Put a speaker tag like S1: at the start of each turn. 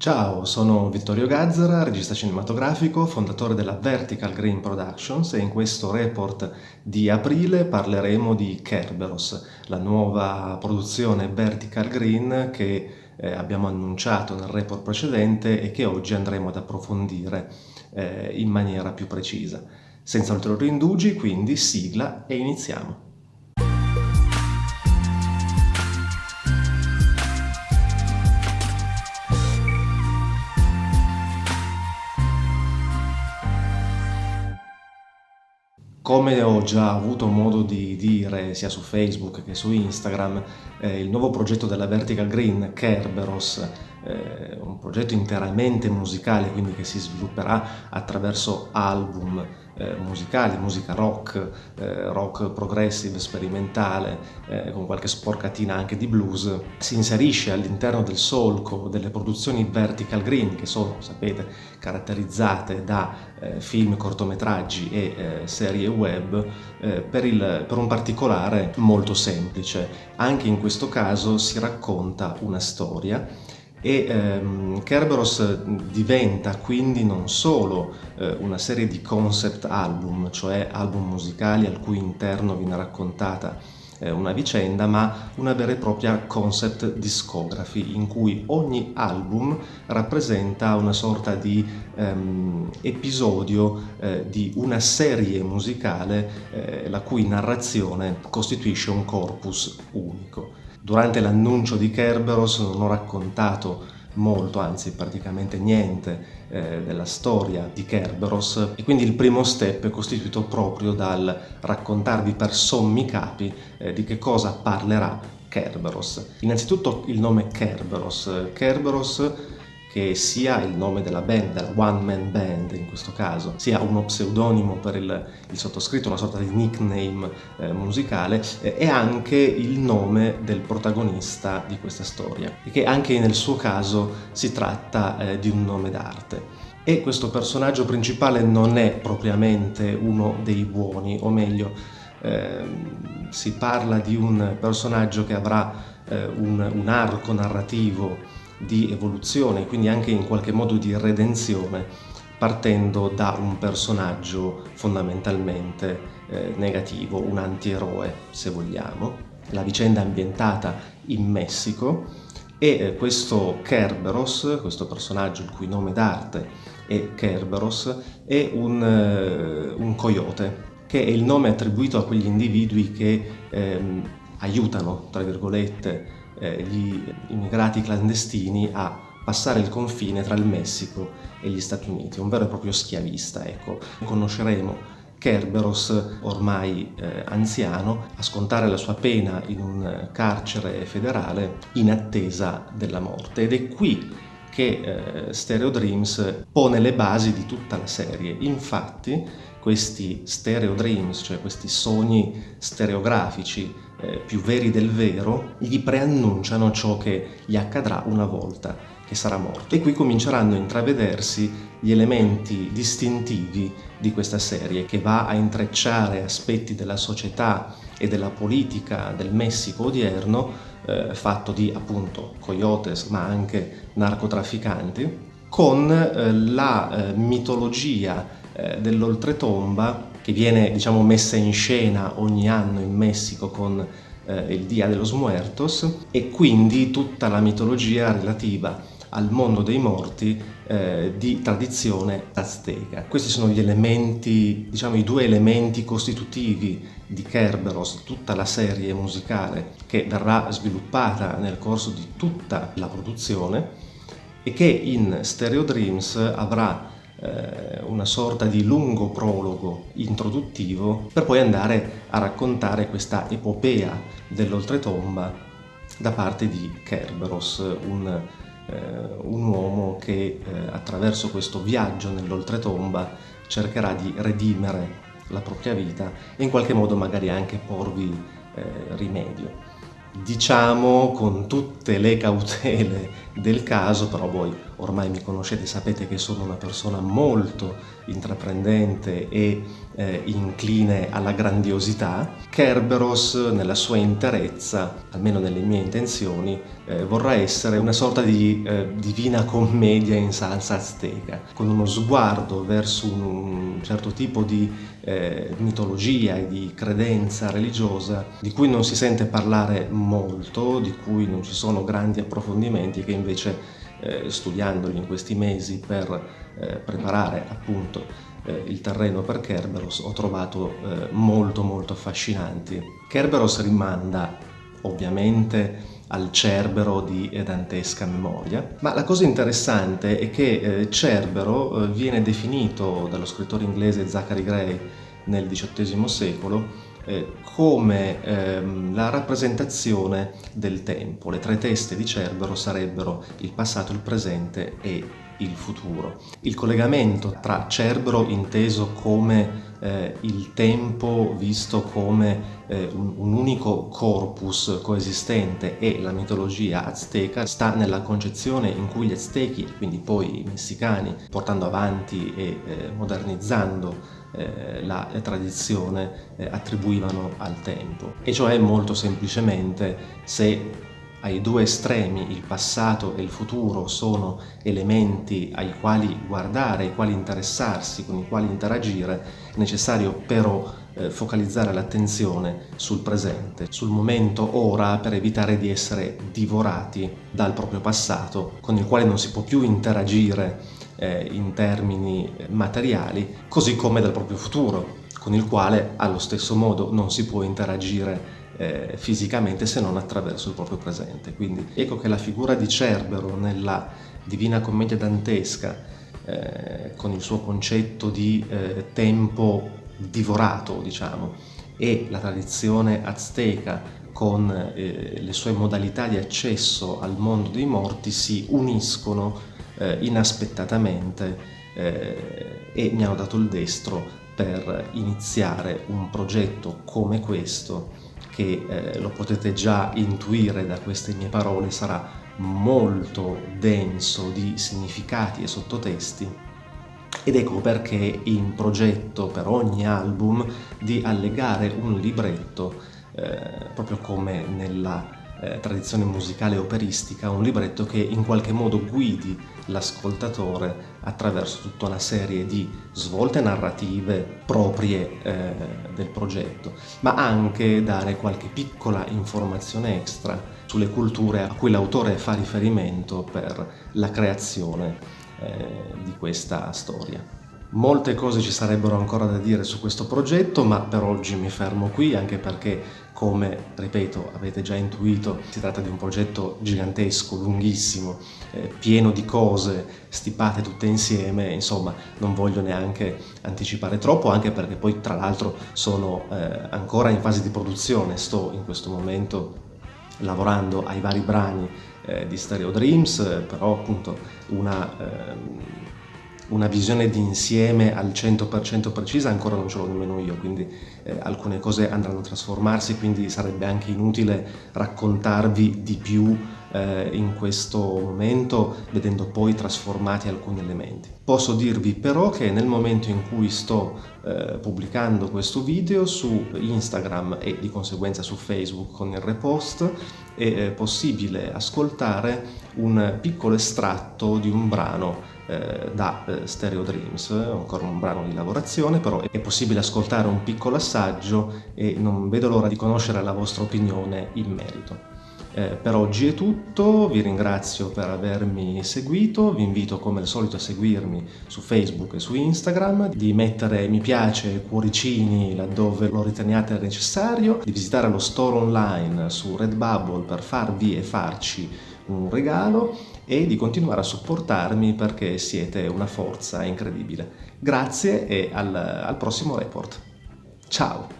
S1: Ciao, sono Vittorio Gazzara, regista cinematografico, fondatore della Vertical Green Productions e in questo report di aprile parleremo di Kerberos, la nuova produzione Vertical Green che eh, abbiamo annunciato nel report precedente e che oggi andremo ad approfondire eh, in maniera più precisa. Senza ulteriori indugi, quindi sigla e iniziamo. Come ho già avuto modo di dire sia su Facebook che su Instagram, eh, il nuovo progetto della Vertical Green, Kerberos, eh, un progetto interamente musicale, quindi che si svilupperà attraverso album eh, musicali, musica rock, eh, rock progressive, sperimentale, eh, con qualche sporcatina anche di blues, si inserisce all'interno del solco delle produzioni vertical green, che sono, sapete, caratterizzate da eh, film, cortometraggi e eh, serie web, eh, per, il, per un particolare molto semplice. Anche in questo caso si racconta una storia e ehm, Kerberos diventa quindi non solo eh, una serie di concept album, cioè album musicali al cui interno viene raccontata eh, una vicenda, ma una vera e propria concept discography in cui ogni album rappresenta una sorta di ehm, episodio eh, di una serie musicale eh, la cui narrazione costituisce un corpus unico. Durante l'annuncio di Kerberos non ho raccontato molto, anzi praticamente niente eh, della storia di Kerberos e quindi il primo step è costituito proprio dal raccontarvi per sommi capi eh, di che cosa parlerà Kerberos. Innanzitutto il nome Kerberos. Kerberos che sia il nome della band, della one man band in questo caso, sia uno pseudonimo per il, il sottoscritto, una sorta di nickname eh, musicale, eh, e anche il nome del protagonista di questa storia, e che anche nel suo caso si tratta eh, di un nome d'arte. E questo personaggio principale non è propriamente uno dei buoni, o meglio, ehm, si parla di un personaggio che avrà eh, un, un arco narrativo di evoluzione, quindi anche in qualche modo di redenzione, partendo da un personaggio fondamentalmente eh, negativo, un antieroe se vogliamo. La vicenda è ambientata in Messico e eh, questo Kerberos, questo personaggio il cui nome d'arte è Kerberos, è un, eh, un coyote, che è il nome attribuito a quegli individui che ehm, aiutano, tra virgolette, eh, gli immigrati clandestini a passare il confine tra il Messico e gli Stati Uniti, un vero e proprio schiavista. Ecco. Conosceremo Kerberos, ormai eh, anziano, a scontare la sua pena in un carcere federale in attesa della morte. Ed è qui che eh, Stereo Dreams pone le basi di tutta la serie. Infatti, questi stereo dreams, cioè questi sogni stereografici eh, più veri del vero, gli preannunciano ciò che gli accadrà una volta che sarà morto. E qui cominceranno a intravedersi gli elementi distintivi di questa serie, che va a intrecciare aspetti della società e della politica del Messico odierno, eh, fatto di appunto coyotes ma anche narcotrafficanti, con eh, la eh, mitologia eh, dell'oltretomba che viene diciamo, messa in scena ogni anno in Messico con eh, il Dia de los Muertos e quindi tutta la mitologia relativa al mondo dei morti eh, di tradizione azteca. Questi sono gli elementi, diciamo i due elementi costitutivi di Kerberos, tutta la serie musicale che verrà sviluppata nel corso di tutta la produzione e che in Stereo Dreams avrà eh, una sorta di lungo prologo introduttivo per poi andare a raccontare questa epopea dell'oltretomba da parte di Kerberos, un, eh, un uomo che eh, attraverso questo viaggio nell'oltretomba cercherà di redimere la propria vita e in qualche modo magari anche porvi eh, rimedio. diciamo con tutte le cautele del caso, però voi ormai mi conoscete, sapete che sono una persona molto intraprendente e eh, incline alla grandiosità, Kerberos nella sua interezza, almeno nelle mie intenzioni, eh, vorrà essere una sorta di eh, divina commedia in salsa azteca, con uno sguardo verso un certo tipo di eh, mitologia e di credenza religiosa di cui non si sente parlare molto, di cui non ci sono grandi approfondimenti che invece eh, studiandoli in questi mesi per eh, preparare appunto eh, il terreno per Kerberos ho trovato eh, molto molto affascinanti. Kerberos rimanda ovviamente al Cerbero di dantesca memoria, ma la cosa interessante è che Cerbero viene definito dallo scrittore inglese Zachary Gray nel XVIII secolo eh, come ehm, la rappresentazione del tempo. Le tre teste di Cerbero sarebbero il passato, il presente e il futuro. Il collegamento tra Cerbero inteso come eh, il tempo visto come eh, un, un, unico corpus coesistente e la mitologia azteca sta nella concezione in cui gli aztechi, quindi poi i messicani, portando avanti e eh, modernizzando eh, la tradizione eh, attribuivano al tempo. E cioè molto semplicemente se ai due estremi, il passato e il futuro, sono elementi ai quali guardare, ai quali interessarsi, con i quali interagire, è necessario però eh, focalizzare l'attenzione sul presente, sul momento ora per evitare di essere divorati dal proprio passato, con il quale non si può più interagire eh, in termini materiali, così come dal proprio futuro, con il quale allo stesso modo non si può interagire eh, fisicamente se non attraverso il proprio presente. Quindi ecco che la figura di Cerbero nella Divina Commedia dantesca, eh, con il suo concetto di eh, tempo divorato, diciamo, e la tradizione azteca con eh, le sue modalità di accesso al mondo dei morti si uniscono eh, inaspettatamente eh, e mi hanno dato il destro per iniziare un progetto come questo che eh, lo potete già intuire da queste mie parole sarà molto denso di significati e sottotesti. Ed ecco perché in progetto per ogni album di allegare un libretto eh, proprio come nella eh, tradizione musicale operistica, un libretto che in qualche modo guidi l'ascoltatore attraverso tutta una serie di svolte narrative proprie eh, del progetto, ma anche dare qualche piccola informazione extra sulle culture a cui l'autore fa riferimento per la creazione eh, di questa storia. Molte cose ci sarebbero ancora da dire su questo progetto, ma per oggi mi fermo qui, anche perché, come, ripeto, avete già intuito, si tratta di un progetto gigantesco, lunghissimo, eh, pieno di cose stipate tutte insieme, insomma, non voglio neanche anticipare troppo, anche perché poi, tra l'altro, sono eh, ancora in fase di produzione, sto in questo momento lavorando ai vari brani eh, di Stereo Dreams, però appunto una ehm, una visione di insieme al 100% precisa ancora non ce l'ho nemmeno io, quindi eh, alcune cose andranno a trasformarsi, quindi sarebbe anche inutile raccontarvi di più eh, in questo momento, vedendo poi trasformati alcuni elementi. Posso dirvi però che nel momento in cui sto eh, pubblicando questo video su Instagram e di conseguenza su Facebook con il repost, è eh, possibile ascoltare un piccolo estratto di un brano eh, da eh, Stereo Dreams, ancora un brano di lavorazione, però è possibile ascoltare un piccolo assaggio e non vedo l'ora di conoscere la vostra opinione in merito. Eh, per oggi è tutto, vi ringrazio per avermi seguito, vi invito come al solito a seguirmi su Facebook e su Instagram, di mettere mi piace e cuoricini laddove lo riteniate necessario, di visitare lo store online su Redbubble per farvi e farci un regalo e di continuare a supportarmi perché siete una forza incredibile. Grazie e al, al prossimo report. Ciao!